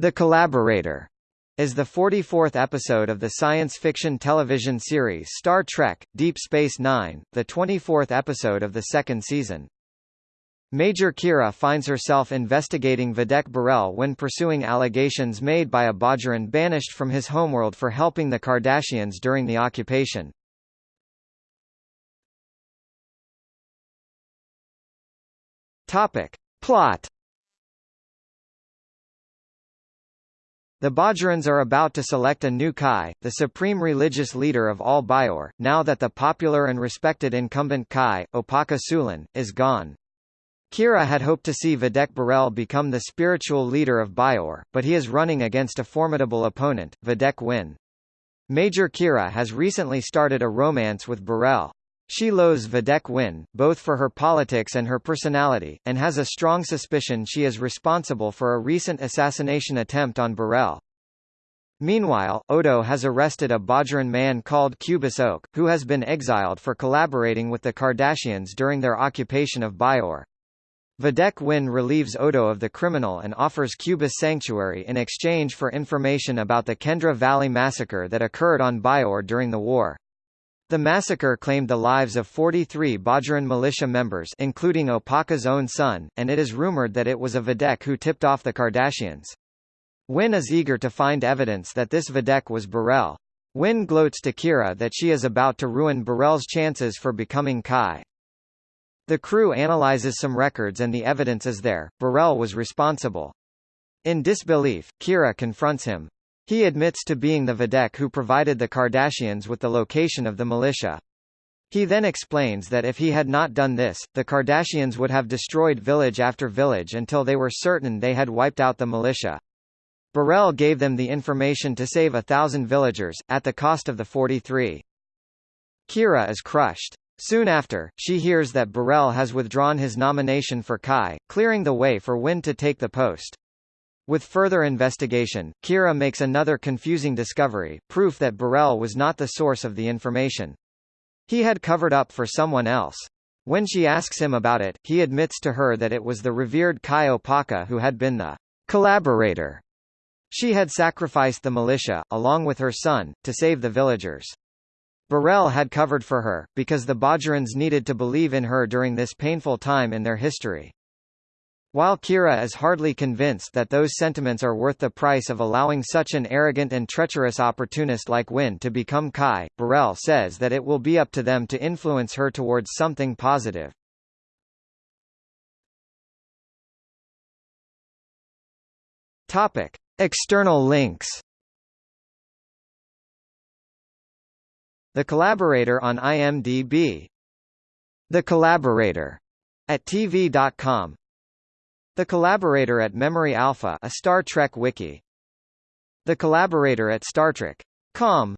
The Collaborator is the 44th episode of the science fiction television series Star Trek, Deep Space Nine, the 24th episode of the second season. Major Kira finds herself investigating Vedek Bareil when pursuing allegations made by a Bajoran banished from his homeworld for helping the Cardassians during the occupation. Topic. Plot The Bajorans are about to select a new Kai, the supreme religious leader of all Bajor, now that the popular and respected incumbent Kai, Opaka Sulan, is gone. Kira had hoped to see Vedek Bareil become the spiritual leader of Bajor, but he is running against a formidable opponent, Vedek Winn. Major Kira has recently started a romance with Bareil. She loathes Vedek Winn, both for her politics and her personality, and has a strong suspicion she is responsible for a recent assassination attempt on Bareil. Meanwhile, Odo has arrested a Bajoran man called Kubus Oak, who has been exiled for collaborating with the Cardassians during their occupation of Bajor. Vedek Winn relieves Odo of the criminal and offers Kubus sanctuary in exchange for information about the Kendra Valley massacre that occurred on Bajor during the war. The massacre claimed the lives of 43 Bajoran militia members including Opaka's own son, and it is rumored that it was a Vedek who tipped off the Cardassians. Winn is eager to find evidence that this Vedek was Bareil. Winn gloats to Kira that she is about to ruin Bareil's chances for becoming Kai. The crew analyzes some records and the evidence is there, Bareil was responsible. In disbelief, Kira confronts him. He admits to being the Vedek who provided the Cardassians with the location of the militia. He then explains that if he had not done this, the Cardassians would have destroyed village after village until they were certain they had wiped out the militia. Bareil gave them the information to save a thousand villagers, at the cost of the 43. Kira is crushed. Soon after, she hears that Bareil has withdrawn his nomination for Kai, clearing the way for Winn to take the post. With further investigation, Kira makes another confusing discovery, proof that Bareil was not the source of the information. He had covered up for someone else. When she asks him about it, he admits to her that it was the revered Kai Opaka who had been the collaborator. She had sacrificed the militia, along with her son, to save the villagers. Bareil had covered for her, because the Bajorans needed to believe in her during this painful time in their history. While Kira is hardly convinced that those sentiments are worth the price of allowing such an arrogant and treacherous opportunist like Winn to become Kai, Bareil says that it will be up to them to influence her towards something positive. Topic. External links The Collaborator on IMDb The Collaborator at TV.com the Collaborator at Memory Alpha a Star Trek wiki. The Collaborator at StarTrek.com